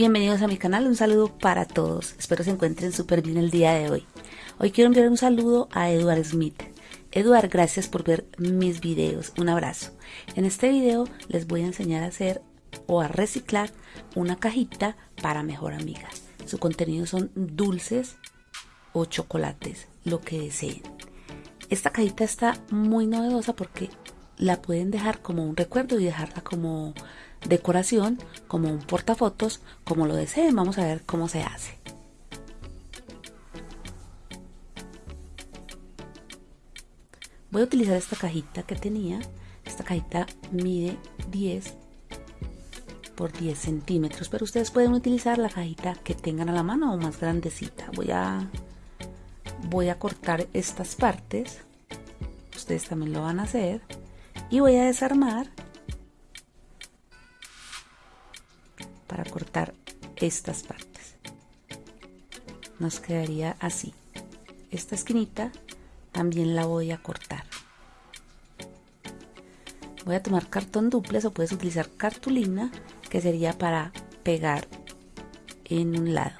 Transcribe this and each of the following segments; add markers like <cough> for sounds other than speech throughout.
Bienvenidos a mi canal, un saludo para todos. Espero se encuentren súper bien el día de hoy. Hoy quiero enviar un saludo a Edward Smith. Edward, gracias por ver mis videos. Un abrazo. En este video les voy a enseñar a hacer o a reciclar una cajita para mejor amiga. Su contenido son dulces o chocolates, lo que deseen. Esta cajita está muy novedosa porque la pueden dejar como un recuerdo y dejarla como decoración, como un portafotos, como lo deseen. Vamos a ver cómo se hace. Voy a utilizar esta cajita que tenía. Esta cajita mide 10 por 10 centímetros, pero ustedes pueden utilizar la cajita que tengan a la mano o más grandecita. Voy a, voy a cortar estas partes. Ustedes también lo van a hacer. Y voy a desarmar estas partes. Nos quedaría así. Esta esquinita también la voy a cortar. Voy a tomar cartón duplex o puedes utilizar cartulina que sería para pegar en un lado.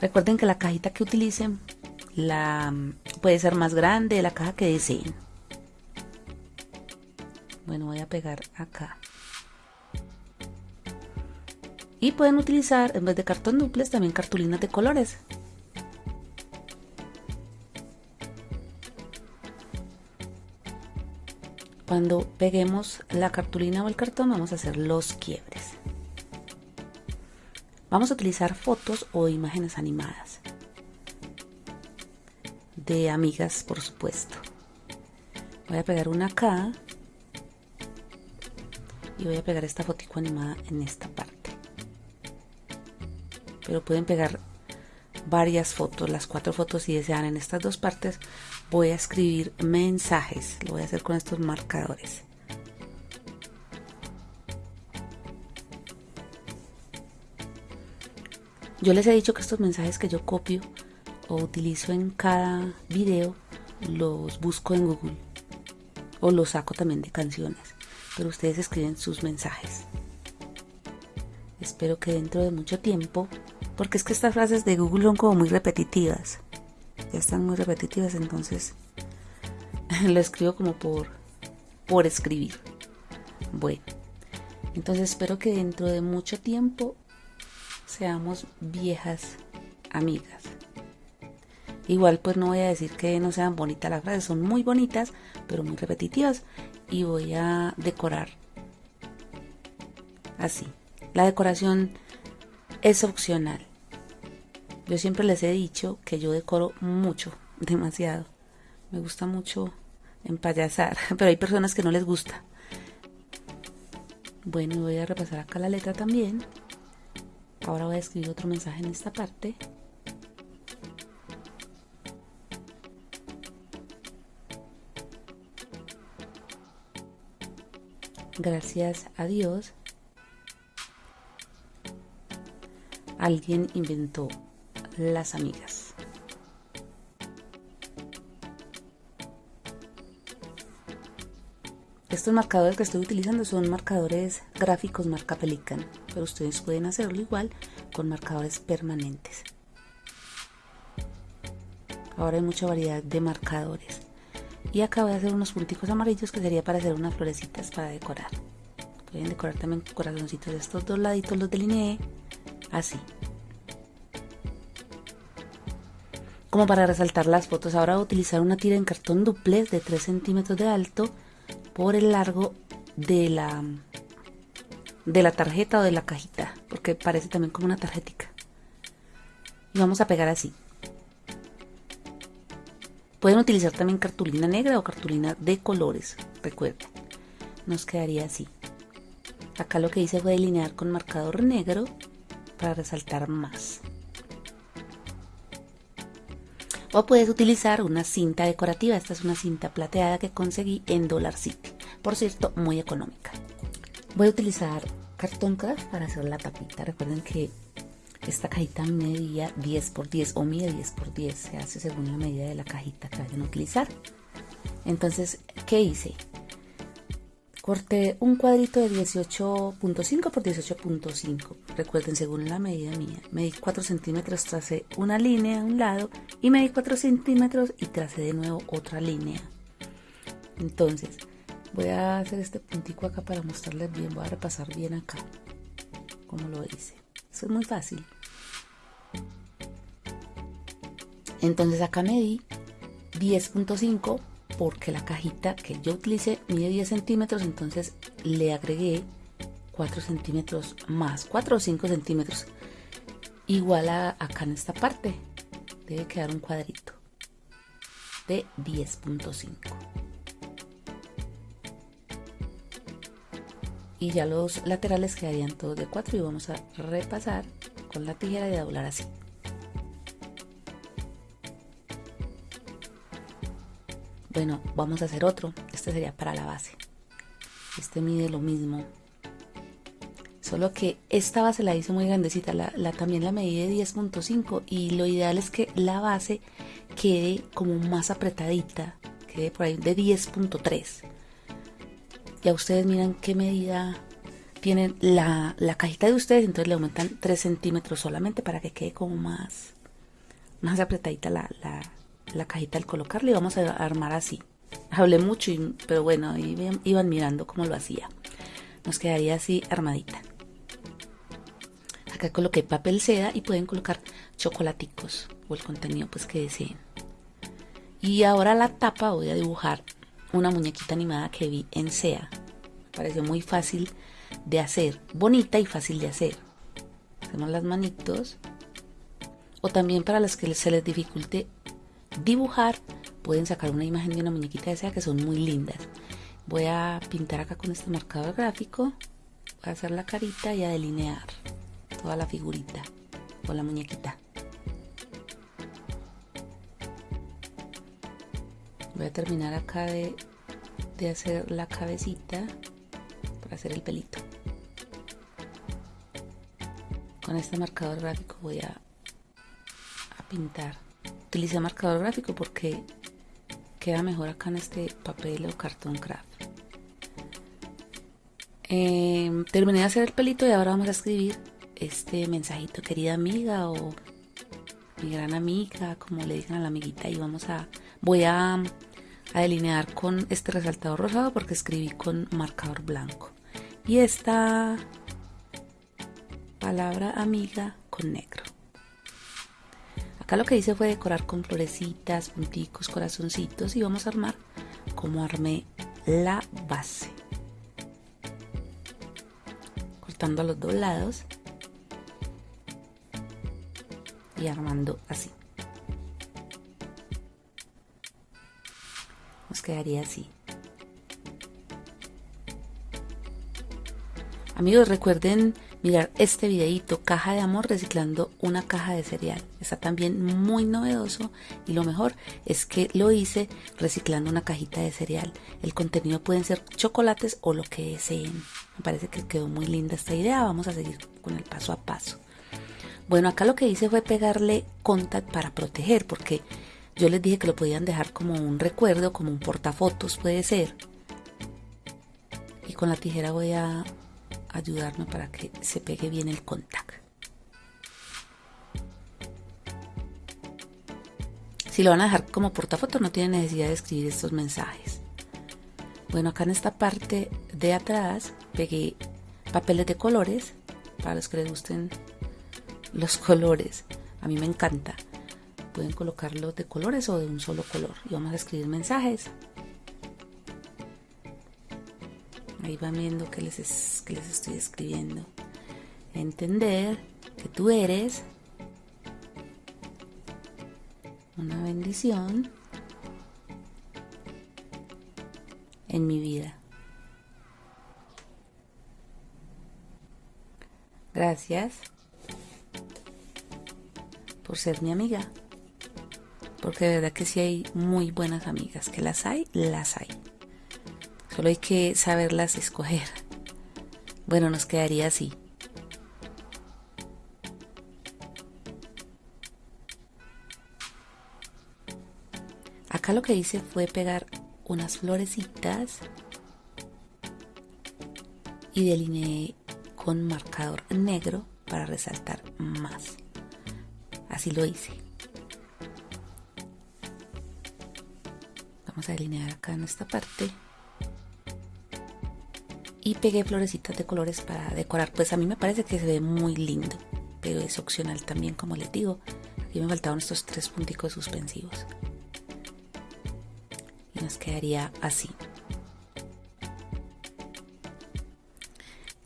Recuerden que la cajita que utilicen la puede ser más grande de la caja que deseen. Bueno, voy a pegar acá. Y pueden utilizar, en vez de cartón duplex, también cartulinas de colores. Cuando peguemos la cartulina o el cartón vamos a hacer los quiebres. Vamos a utilizar fotos o imágenes animadas. De amigas, por supuesto. Voy a pegar una acá. Y voy a pegar esta fotico animada en esta parte pero pueden pegar varias fotos, las cuatro fotos si desean en estas dos partes voy a escribir mensajes, lo voy a hacer con estos marcadores. Yo les he dicho que estos mensajes que yo copio o utilizo en cada video los busco en Google o los saco también de canciones, pero ustedes escriben sus mensajes. Espero que dentro de mucho tiempo porque es que estas frases de Google son como muy repetitivas. Ya están muy repetitivas, entonces <laughs> lo escribo como por, por escribir. Bueno, entonces espero que dentro de mucho tiempo seamos viejas amigas. Igual pues no voy a decir que no sean bonitas las frases, son muy bonitas, pero muy repetitivas. Y voy a decorar así. La decoración es opcional. Yo siempre les he dicho que yo decoro mucho, <laughs> demasiado. Me gusta mucho empayasar, <laughs> pero hay personas que no les gusta. Bueno, voy a repasar acá la letra también. Ahora voy a escribir otro mensaje en esta parte. Gracias a Dios alguien inventó las amigas. Estos marcadores que estoy utilizando son marcadores gráficos marca Pelican, pero ustedes pueden hacerlo igual con marcadores permanentes. Ahora hay mucha variedad de marcadores. Y acá voy a hacer unos punticos amarillos que sería para hacer unas florecitas para decorar. Pueden decorar también corazoncitos de estos dos laditos, los delineé así. Como para resaltar las fotos, ahora voy a utilizar una tira en cartón duplex de 3 centímetros de alto por el largo de la, de la tarjeta o de la cajita, porque parece también como una tarjetica. Y vamos a pegar así. Pueden utilizar también cartulina negra o cartulina de colores, recuerden. Nos quedaría así. Acá lo que hice fue delinear con marcador negro para resaltar más. O puedes utilizar una cinta decorativa. Esta es una cinta plateada que conseguí en Dollar City. Por cierto, muy económica. Voy a utilizar cartón craft para hacer la tapita. Recuerden que esta cajita medía 10 por 10 o mide 10 por 10. Se hace según la medida de la cajita que vayan a utilizar. Entonces, ¿qué hice? Corté un cuadrito de 18.5 por 18.5. Recuerden, según la medida mía, medí 4 centímetros, tracé una línea a un lado y medí 4 centímetros y tracé de nuevo otra línea. Entonces, voy a hacer este puntico acá para mostrarles bien. Voy a repasar bien acá, como lo hice. Eso es muy fácil. Entonces acá medí 10.5 porque la cajita que yo utilicé mide 10 centímetros, entonces le agregué 4 centímetros más, 4 o 5 centímetros. Igual a acá en esta parte, debe quedar un cuadrito de 10.5. Y ya los laterales quedarían todos de 4 y vamos a repasar con la tijera y a doblar así. Bueno, vamos a hacer otro. Este sería para la base. Este mide lo mismo. Solo que esta base la hice muy grandecita. La, también la medí de 10.5 y lo ideal es que la base quede como más apretadita. Quede por ahí de 10.3. Ya ustedes miran qué medida tienen la, cajita de ustedes. Entonces le aumentan 3 centímetros solamente para que quede como más, más apretadita la, la la cajita al colocarla y vamos a armar así. Hablé mucho, pero bueno, iban mirando cómo lo hacía. Nos quedaría así armadita. Acá coloqué papel seda y pueden colocar chocolaticos o el contenido pues que deseen. Y ahora la tapa voy a dibujar una muñequita animada que vi en SEA. Me pareció muy fácil de hacer, bonita y fácil de hacer. Hacemos las manitos. O también para las que se les dificulte dibujar, pueden sacar una imagen de una muñequita de sea que son muy lindas. Voy a pintar acá con este marcador gráfico, voy a hacer la carita y a delinear toda la figurita o la muñequita. Voy a terminar acá de, de hacer la cabecita para hacer el pelito. Con este marcador gráfico voy a, a pintar utilicé marcador gráfico porque queda mejor acá en este papel o cartón craft. Em, terminé de hacer el pelito y ahora vamos a escribir este mensajito, querida amiga o mi gran amiga, como le dicen a la amiguita, y vamos a, voy a, a delinear con este resaltador rosado porque escribí con marcador blanco. Y esta palabra amiga con negro lo que hice fue decorar con florecitas, punticos, corazoncitos y vamos a armar como armé la base. Cortando a los dos lados y armando así. Nos quedaría así. Amigos, recuerden mirar este videito, caja de amor reciclando una caja de cereal. Está también muy novedoso y lo mejor es que lo hice reciclando una cajita de cereal. El contenido pueden ser chocolates o lo que deseen. Me parece que quedó muy linda esta idea. Vamos a seguir con el paso a paso. Bueno, acá lo que hice fue pegarle contact para proteger porque yo les dije que lo podían dejar como un recuerdo, como un portafotos puede ser. Y con la tijera voy a ayudarme para que se pegue bien el contact. Si lo van a dejar como portafoto no tienen necesidad de escribir estos mensajes. Bueno, acá en esta parte de atrás pegué papeles de colores para los que les gusten los colores. A mí me encanta. Pueden colocarlos de colores o de un solo color. Y vamos a escribir mensajes. Ahí van viendo que les, les estoy escribiendo. Entender que tú eres una bendición en mi vida. Gracias por ser mi amiga. Porque de verdad que sí hay muy buenas amigas. Que las hay, las hay. Solo hay que saberlas escoger. Bueno, nos quedaría así. Acá lo que hice fue pegar unas florecitas y delineé con marcador negro para resaltar más. Así lo hice. Vamos a delinear acá en esta parte. Y pegué florecitas de colores para decorar. Pues a mí me parece que se ve muy lindo. Pero es opcional también, como les digo. Aquí me faltaban estos tres punticos suspensivos. Y nos quedaría así.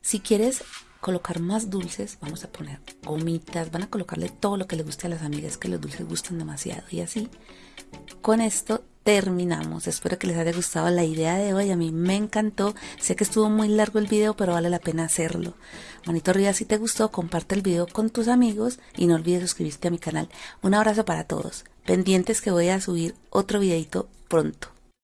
Si quieres colocar más dulces, vamos a poner gomitas, van a colocarle todo lo que le guste a las amigas, que los dulces gustan demasiado. Y así, con esto terminamos. Espero que les haya gustado la idea de hoy. A mí me encantó. Sé que estuvo muy largo el video, pero vale la pena hacerlo. Manito arriba si te gustó, comparte el video con tus amigos y no olvides suscribirte a mi canal. Un abrazo para todos. Pendientes que voy a subir otro videito pronto.